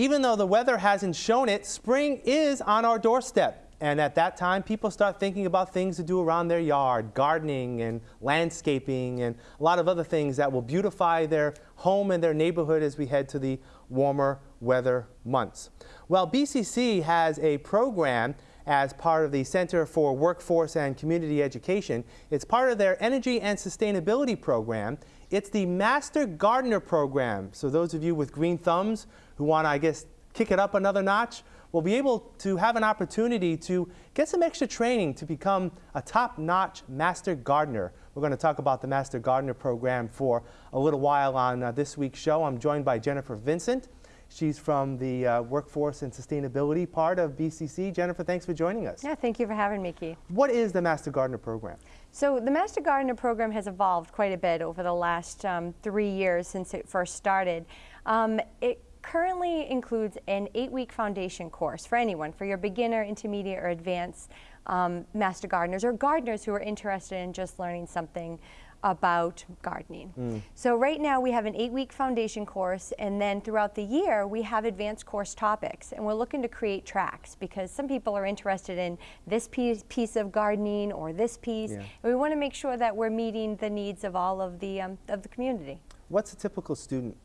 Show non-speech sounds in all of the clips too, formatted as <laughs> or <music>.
Even though the weather hasn't shown it, spring is on our doorstep. And at that time, people start thinking about things to do around their yard, gardening and landscaping and a lot of other things that will beautify their home and their neighborhood as we head to the warmer weather months. Well, BCC has a program as part of the Center for Workforce and Community Education. It's part of their Energy and Sustainability Program. It's the Master Gardener Program. So those of you with green thumbs who want to, I guess, kick it up another notch, will be able to have an opportunity to get some extra training to become a top-notch Master Gardener. We're going to talk about the Master Gardener program for a little while on uh, this week's show. I'm joined by Jennifer Vincent. She's from the uh, Workforce and Sustainability part of BCC. Jennifer, thanks for joining us. Yeah, thank you for having me, Keith. What is the Master Gardener program? So the Master Gardener program has evolved quite a bit over the last um, three years since it first started. Um, it currently includes an eight-week foundation course for anyone, for your beginner, intermediate, or advanced um, master gardeners or gardeners who are interested in just learning something about gardening. Mm. So right now we have an eight-week foundation course and then throughout the year we have advanced course topics and we're looking to create tracks because some people are interested in this piece, piece of gardening or this piece. Yeah. we want to make sure that we're meeting the needs of all of the, um, of the community. What's a typical student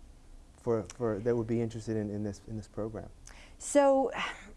for, for that would be interested in, in, this, in this program? So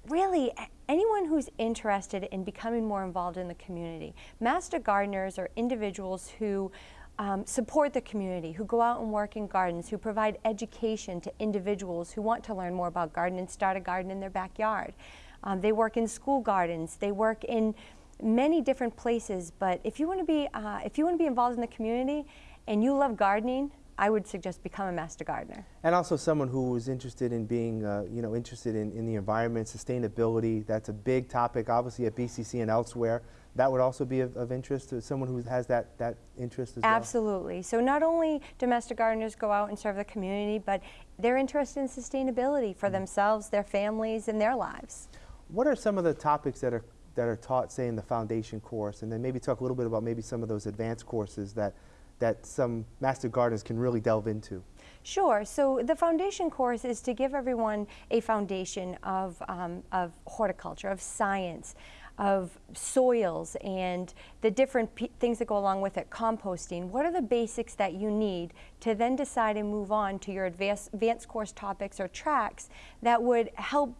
really, anyone who's interested in becoming more involved in the community. Master gardeners are individuals who um, support the community, who go out and work in gardens, who provide education to individuals who want to learn more about gardening and start a garden in their backyard. Um, they work in school gardens, they work in many different places, but if you want to be, uh, if you want to be involved in the community and you love gardening, I would suggest become a master gardener. And also someone who is interested in being, uh, you know, interested in, in the environment, sustainability. That's a big topic, obviously at BCC and elsewhere. That would also be of, of interest to someone who has that, that interest as Absolutely. well? Absolutely. So not only domestic gardeners go out and serve the community, but they're interested in sustainability for mm -hmm. themselves, their families, and their lives. What are some of the topics that are that are taught, say, in the foundation course, and then maybe talk a little bit about maybe some of those advanced courses that that some master gardeners can really delve into? Sure. So the foundation course is to give everyone a foundation of, um, of horticulture, of science, of soils and the different things that go along with it, composting. What are the basics that you need to then decide and move on to your advanced, advanced course topics or tracks that would help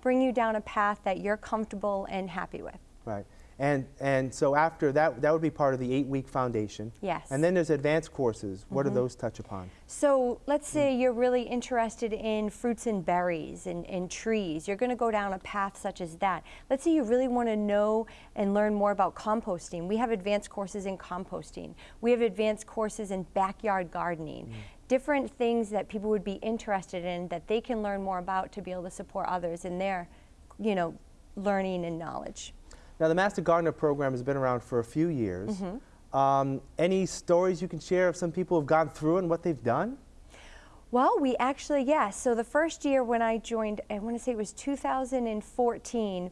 bring you down a path that you're comfortable and happy with? Right. And, and so after that, that would be part of the eight-week foundation. Yes. And then there's advanced courses. What mm -hmm. do mm-hmm. those touch upon? So let's say you're really interested in fruits and berries and, and trees. You're going to go down a path such as that. Let's say you really want to know and learn more about composting. We have advanced courses in composting. We have advanced courses in backyard gardening. Mm. Different things that people would be interested in that they can learn more about to be able to support others in their, you know, learning and knowledge. Now, the Master Gardener program has been around for a few years. Mm -hmm. um, any stories you can share of some people who have gone through and what they've done? Well, we actually, yes. So the first year when I joined, I want to say it was 2014,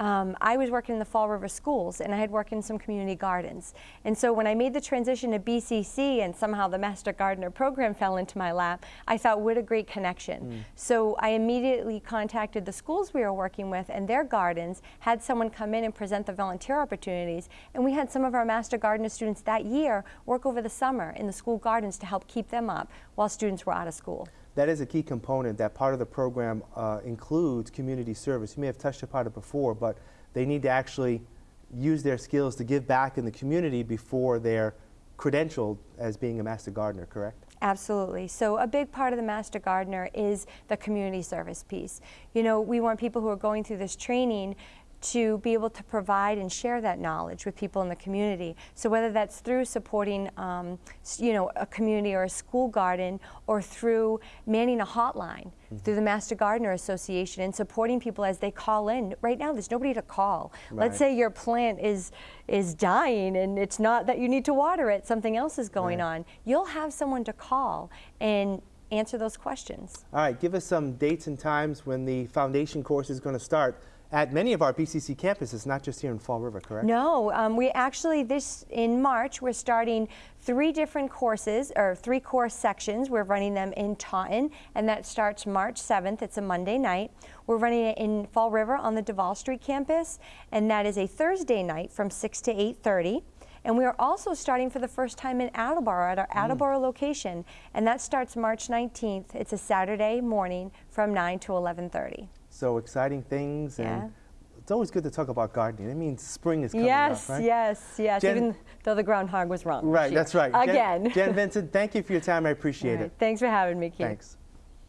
um, I was working in the Fall River schools and I had worked in some community gardens. And so when I made the transition to BCC and somehow the Master Gardener program fell into my lap, I thought, what a great connection. Mm. So I immediately contacted the schools we were working with and their gardens, had someone come in and present the volunteer opportunities, and we had some of our Master Gardener students that year work over the summer in the school gardens to help keep them up while students were out of school that is a key component. That part of the program uh, includes community service. You may have touched upon it before, but they need to actually use their skills to give back in the community before they're credentialed as being a Master Gardener, correct? Absolutely. So a big part of the Master Gardener is the community service piece. You know, we want people who are going through this training to be able to provide and share that knowledge with people in the community. So whether that's through supporting, um, you know, a community or a school garden, or through manning a hotline mm -hmm. through the Master Gardener Association and supporting people as they call in. Right now, there's nobody to call. Right. Let's say your plant is is dying and it's not that you need to water it, something else is going right. on. You'll have someone to call and answer those questions. All right, give us some dates and times when the foundation course is going to start at many of our BCC campuses, not just here in Fall River, correct? No, um, we actually this in March we're starting three different courses or three course sections. We're running them in Taunton, and that starts March 7th. It's a Monday night. We're running it in Fall River on the Duval Street campus, and that is a Thursday night from 6 to 8:30. And we are also starting for the first time in Attleboro at our Attleboro location, and that starts March 19th. It's a Saturday morning from 9 to 11:30. So exciting things, and it's always good to talk about gardening. It means spring is coming Yes, up, right? yes, yes. Jen- Even though the groundhog was wrong. Right, that's right. Jen- Again. Jen <laughs> Vincent, thank you for your time. I appreciate right, it. Thanks for having me, Keith. Thanks.